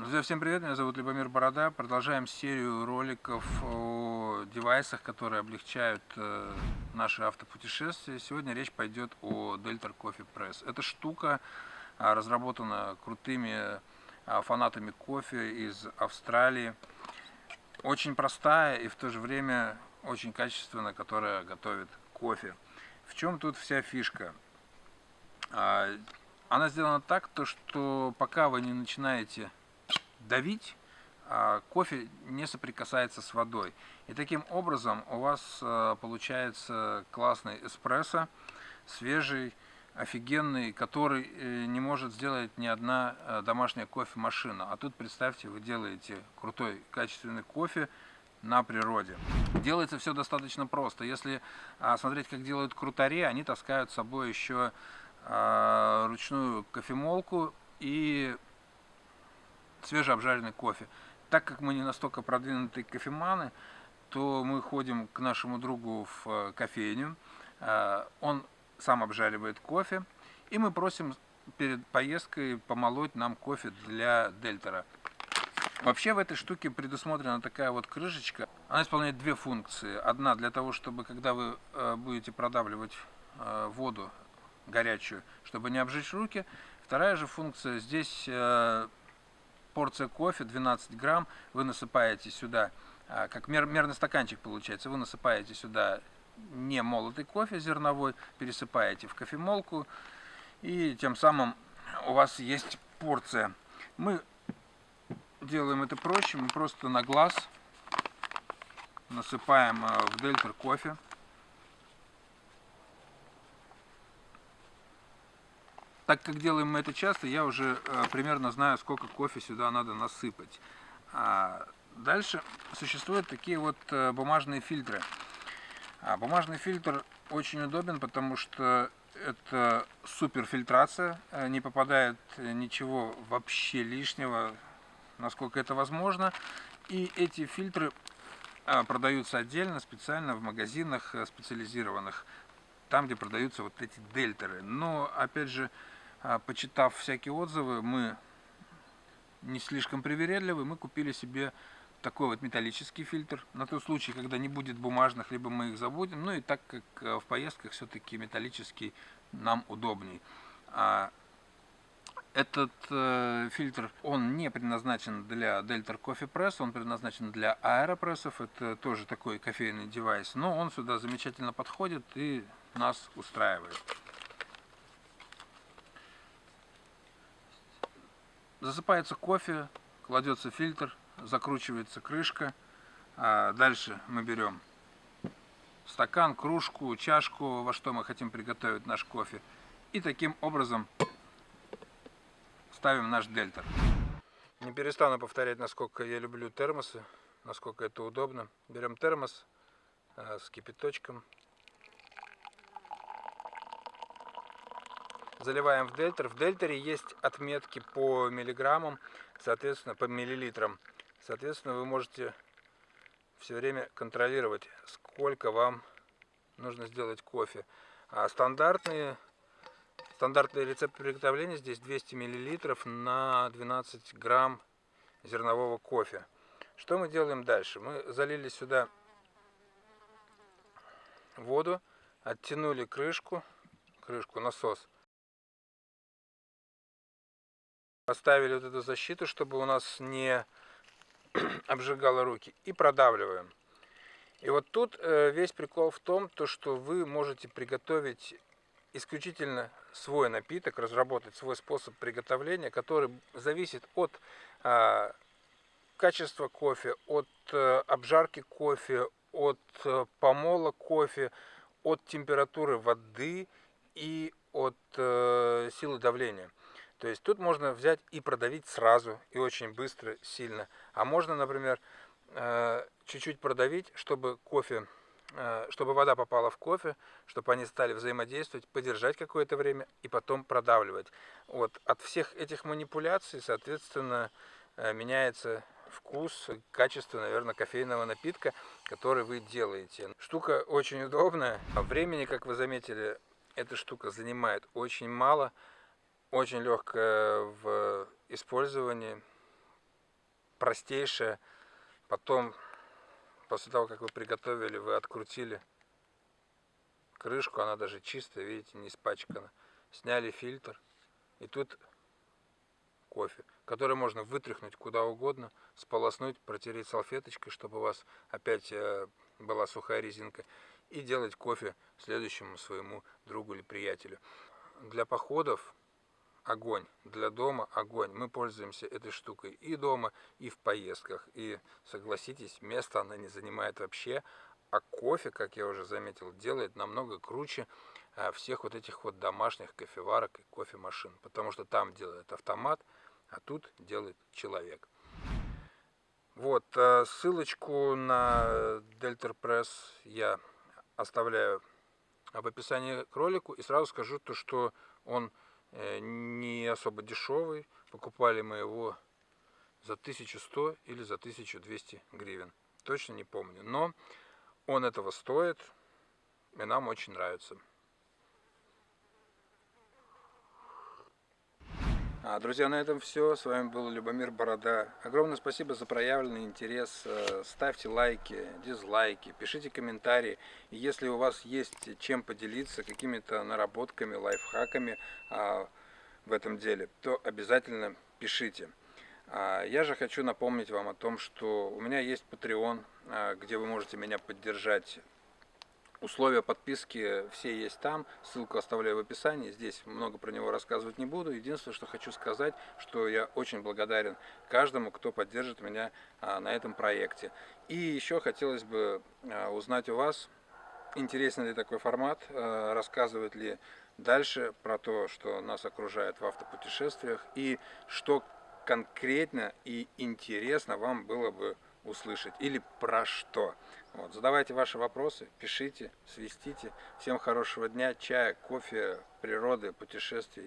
Друзья, всем привет, меня зовут Любомир Борода. Продолжаем серию роликов о девайсах, которые облегчают э, наши автопутешествия. Сегодня речь пойдет о Delta Coffee Press. Эта штука а, разработана крутыми а, фанатами кофе из Австралии. Очень простая и в то же время очень качественная, которая готовит кофе. В чем тут вся фишка? А, она сделана так, то, что пока вы не начинаете давить, а кофе не соприкасается с водой. И таким образом у вас э, получается классный эспрессо, свежий, офигенный, который э, не может сделать ни одна э, домашняя кофемашина. А тут представьте, вы делаете крутой качественный кофе на природе. Делается все достаточно просто. Если а, смотреть, как делают крутари, они таскают с собой еще а, ручную кофемолку и свежеобжаренный кофе. Так как мы не настолько продвинутые кофеманы, то мы ходим к нашему другу в э, кофейню, э, он сам обжаривает кофе, и мы просим перед поездкой помолоть нам кофе для дельтера. Вообще в этой штуке предусмотрена такая вот крышечка. Она исполняет две функции. Одна для того, чтобы когда вы э, будете продавливать воду горячую, чтобы не обжечь руки. Вторая же функция, здесь порция кофе 12 грамм, вы насыпаете сюда, а, как мер, мерный стаканчик получается, вы насыпаете сюда не молотый кофе зерновой, пересыпаете в кофемолку, и тем самым у вас есть порция. Мы делаем это проще, мы просто на глаз насыпаем а, в дельтер кофе. Так как делаем мы это часто, я уже э, примерно знаю, сколько кофе сюда надо насыпать. А дальше существуют такие вот э, бумажные фильтры. А бумажный фильтр очень удобен, потому что это супер фильтрация, э, не попадает ничего вообще лишнего, насколько это возможно. И эти фильтры продаются отдельно, специально в магазинах специализированных, там, где продаются вот эти дельтеры. Но, опять же, почитав всякие отзывы, мы не слишком привередливы, мы купили себе такой вот металлический фильтр, на тот случай, когда не будет бумажных, либо мы их забудем, ну и так как э, в поездках все-таки металлический нам удобней. А этот э, фильтр, он не предназначен для Delta Coffee Press, он предназначен для аэропрессов, это тоже такой кофейный девайс, но он сюда замечательно подходит и нас устраивает. Засыпается кофе, кладется фильтр, закручивается крышка. А дальше мы берем стакан, кружку, чашку, во что мы хотим приготовить наш кофе. И таким образом ставим наш дельтер. Не перестану повторять, насколько я люблю термосы, насколько это удобно. Берем термос э, с кипяточком, заливаем в дельтер. В дельтере есть отметки по миллиграммам, соответственно, по миллилитрам. Соответственно, вы можете все время контролировать, сколько вам нужно сделать кофе. А стандартные, стандартный рецепт приготовления здесь 200 миллилитров на 12 грамм зернового кофе. Что мы делаем дальше? Мы залили сюда воду, оттянули крышку, крышку, насос, Поставили вот эту защиту, чтобы у нас не обжигало руки. И продавливаем. И вот тут э, весь прикол в том, то, что вы можете приготовить исключительно свой напиток, разработать свой способ приготовления, который зависит от э, качества кофе, от э, обжарки кофе, от э, помола кофе, от температуры воды и от силы давления. То есть тут можно взять и продавить сразу, и очень быстро, сильно. А можно, например, э, чуть-чуть продавить, чтобы кофе, э, чтобы вода попала в кофе, чтобы они стали взаимодействовать, подержать какое-то время и потом продавливать. Вот. От всех этих манипуляций, соответственно, э, меняется вкус, качество, наверное, кофейного напитка, который вы делаете. Штука очень удобная. Времени, как вы заметили, эта штука занимает очень мало очень легкая в использовании. простейшее. Потом, после того, как вы приготовили, вы открутили крышку, она даже чистая, видите, не испачкана. Сняли фильтр, и тут кофе, который можно вытряхнуть куда угодно, сполоснуть, протереть салфеточкой, чтобы у вас опять э, была сухая резинка, и делать кофе следующему своему другу или приятелю. Для походов огонь, для дома огонь. Мы пользуемся этой штукой и дома, и в поездках. И согласитесь, места она не занимает вообще, а кофе, как я уже заметил, делает намного круче а, всех вот этих вот домашних кофеварок и кофемашин. Потому что там делает автомат, а тут делает человек. Вот, а, ссылочку на Delta Press я оставляю в описании к ролику. И сразу скажу то, что он э, не особо дешевый. Покупали мы его за 1100 или за 1200 гривен. Точно не помню. Но он этого стоит, и нам очень нравится. А, друзья, на этом все. С вами был Любомир Борода. Огромное спасибо за проявленный интерес. Э, ставьте лайки, дизлайки, пишите комментарии. И если у вас есть чем поделиться, какими-то наработками, лайфхаками а, в этом деле, то обязательно пишите. А, я же хочу напомнить вам о том, что у меня есть Patreon, а, где вы можете меня поддержать. Условия подписки все есть там, ссылку оставляю в описании, здесь много про него рассказывать не буду. Единственное, что хочу сказать, что я очень благодарен каждому, кто поддержит меня а, на этом проекте. И еще хотелось бы узнать у вас, интересен ли такой формат, рассказывает ли дальше про то, что нас окружает в автопутешествиях и что конкретно и интересно вам было бы услышать или про что. Вот, задавайте ваши вопросы, пишите, свистите. Всем хорошего дня, чая, кофе, природы, путешествий